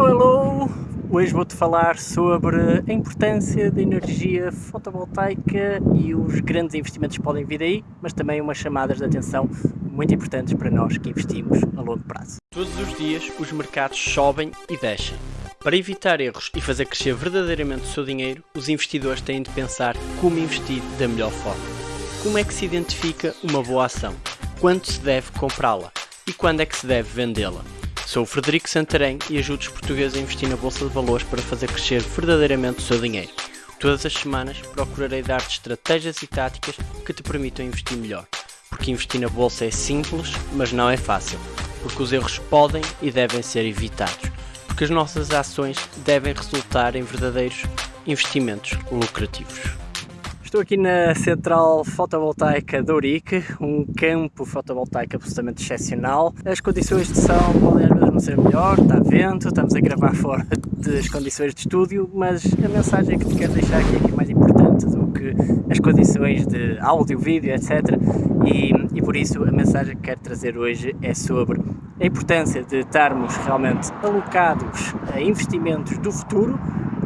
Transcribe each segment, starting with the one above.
Hello, hello! Hoje vou-te falar sobre a importância da energia fotovoltaica e os grandes investimentos que podem vir aí, mas também umas chamadas de atenção muito importantes para nós que investimos a longo prazo. Todos os dias os mercados sobem e descem. Para evitar erros e fazer crescer verdadeiramente o seu dinheiro, os investidores têm de pensar como investir da melhor forma. Como é que se identifica uma boa ação? Quando se deve comprá-la? E quando é que se deve vendê-la? Sou o Frederico Santarém e ajudo os portugueses a investir na Bolsa de Valores para fazer crescer verdadeiramente o seu dinheiro. Todas as semanas procurarei dar-te estratégias e táticas que te permitam investir melhor. Porque investir na Bolsa é simples, mas não é fácil. Porque os erros podem e devem ser evitados. Porque as nossas ações devem resultar em verdadeiros investimentos lucrativos. Estou aqui na central fotovoltaica de Ourique, um campo fotovoltaico absolutamente excepcional. As condições de som podem às vezes não ser melhor, está vento, estamos a gravar fora das condições de estúdio, mas a mensagem que te quero deixar aqui é que é mais importante do que as condições de áudio, vídeo, etc. E, e por isso a mensagem que quero trazer hoje é sobre a importância de estarmos realmente alocados a investimentos do futuro,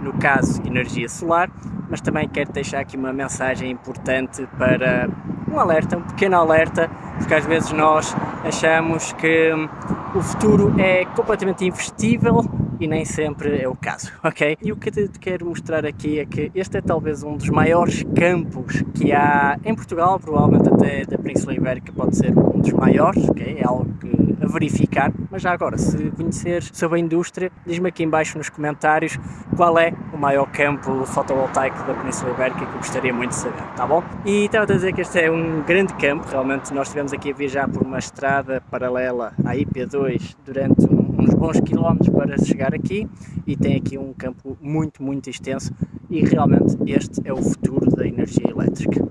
no caso energia solar, mas também quero deixar aqui uma mensagem importante para um alerta, um pequeno alerta, porque às vezes nós achamos que o futuro é completamente investível e nem sempre é o caso, ok? E o que eu te quero mostrar aqui é que este é talvez um dos maiores campos que há em Portugal, provavelmente até da Península Ibérica pode ser um dos maiores, ok? É algo que a verificar, mas já agora, se conheceres sobre a indústria, diz-me aqui embaixo nos comentários qual é o maior campo fotovoltaico da Península Ibérica que eu gostaria muito de saber, tá bom? E estava a dizer que este é um grande campo, realmente nós estivemos aqui a viajar por uma estrada paralela à IP2 durante uns bons quilómetros para chegar aqui e tem aqui um campo muito, muito extenso e realmente este é o futuro da energia elétrica,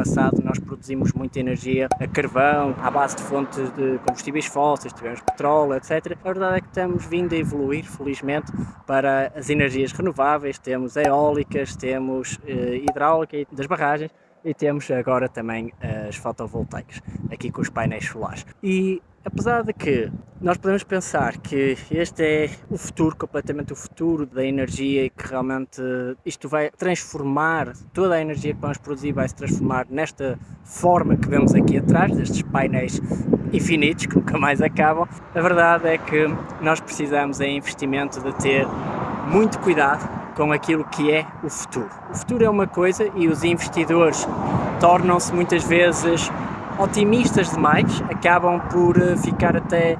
passado nós produzimos muita energia a carvão, à base de fontes de combustíveis fósseis, tivemos petróleo, etc. A verdade é que estamos vindo a evoluir, felizmente, para as energias renováveis, temos eólicas, temos eh, hidráulica das barragens, e temos agora também as fotovoltaicas, aqui com os painéis solares. E apesar de que nós podemos pensar que este é o futuro, completamente o futuro da energia e que realmente isto vai transformar, toda a energia que vamos produzir vai se transformar nesta forma que vemos aqui atrás, destes painéis infinitos que nunca mais acabam, a verdade é que nós precisamos em investimento de ter muito cuidado com aquilo que é o futuro. O futuro é uma coisa e os investidores tornam-se muitas vezes otimistas demais, acabam por eh, ficar até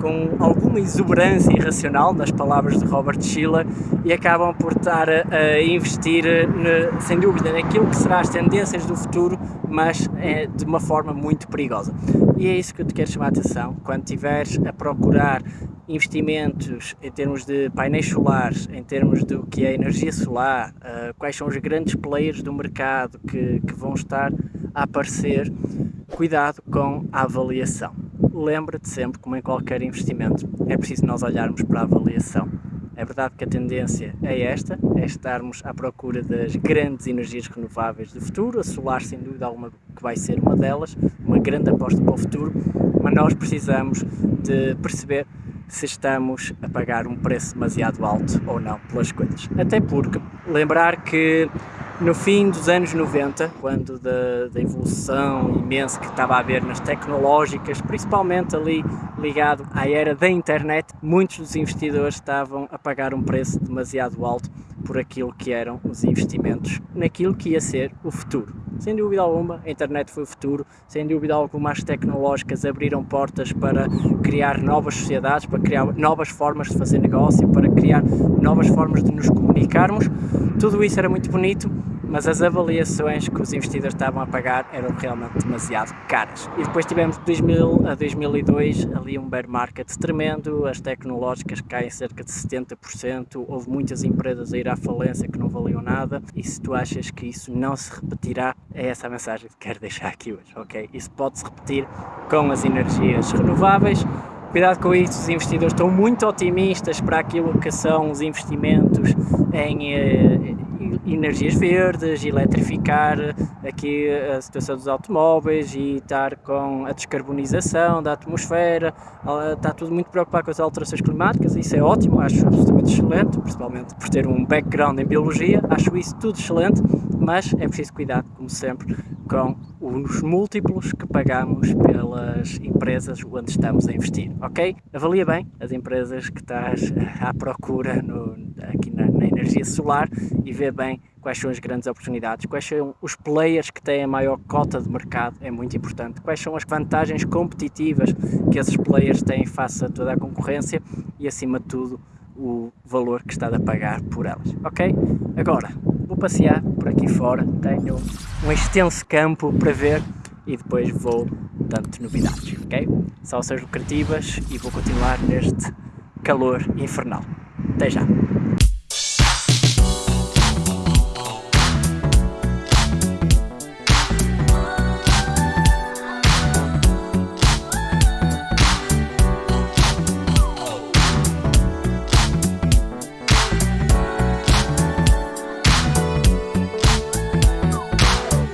com alguma exuberância irracional, nas palavras de Robert Schiller, e acabam por estar a, investir, ne, sem dúvida, naquilo que serão as tendências do futuro, mas é, de uma forma muito perigosa. E é isso que eu te quero chamar a atenção, quando estiveres a procurar investimentos em termos de painéis solares, em termos do que é energia solar, uh, quais são os grandes players do mercado que, que vão estar a aparecer, cuidado com a avaliação lembra-te sempre, como em qualquer investimento, é preciso nós olharmos para a avaliação. É verdade que a tendência é esta, é estarmos à procura das grandes energias renováveis do futuro, a solar sem dúvida alguma que vai ser uma delas, uma grande aposta para o futuro, mas nós precisamos de perceber se estamos a pagar um preço demasiado alto ou não pelas coisas. Até porque lembrar que no fim dos anos 90, quando da, da, evolução imensa que estava a haver nas tecnológicas, principalmente ali ligado à era da internet, muitos dos investidores estavam a pagar um preço demasiado alto por aquilo que eram os investimentos naquilo que ia ser o futuro. Sem dúvida alguma, a internet foi o futuro, sem dúvida alguma as tecnológicas abriram portas para criar novas sociedades, para criar novas formas de fazer negócio, para criar novas formas de nos comunicarmos. Tudo isso era muito bonito, mas as avaliações que os investidores estavam a pagar eram realmente demasiado caras. E depois tivemos de 2000 a 2002 ali um bear market tremendo, as tecnológicas caem cerca de 70%, houve muitas empresas a ir à falência que não valiam nada e se tu achas que isso não se repetirá, é essa a mensagem que quero deixar aqui hoje, ok? Isso pode se repetir com as energias renováveis, Cuidado com isso, os investidores estão muito otimistas para aquilo que são os investimentos em, eh, energias verdes, eletrificar aqui a situação dos automóveis e estar com a descarbonização da atmosfera, está tudo muito preocupado com as alterações climáticas, isso é ótimo, acho absolutamente excelente, principalmente por ter um background em biologia, acho isso tudo excelente, mas é preciso cuidar, como sempre, com os múltiplos que pagamos pelas empresas onde estamos a investir, ok? Avalia bem as empresas que estás à procura no, aqui na, na, energia solar e vê bem quais são as grandes oportunidades, quais são os players que têm a maior cota de mercado, é muito importante, quais são as vantagens competitivas que esses players têm face a toda a concorrência e acima de tudo o valor que está a pagar por elas, ok? Agora, vou passear por aqui fora, tenho um extenso campo para ver e depois vou dando novidades, ok? Salsas lucrativas e vou continuar neste calor infernal. Até já!